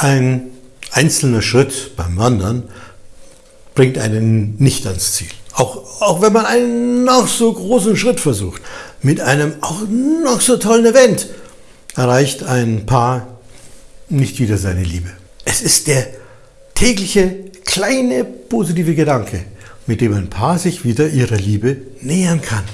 Ein einzelner Schritt beim Wandern bringt einen nicht ans Ziel. Auch, auch wenn man einen noch so großen Schritt versucht, mit einem auch noch so tollen Event, erreicht ein Paar nicht wieder seine Liebe. Es ist der tägliche kleine positive Gedanke, mit dem ein Paar sich wieder ihrer Liebe nähern kann.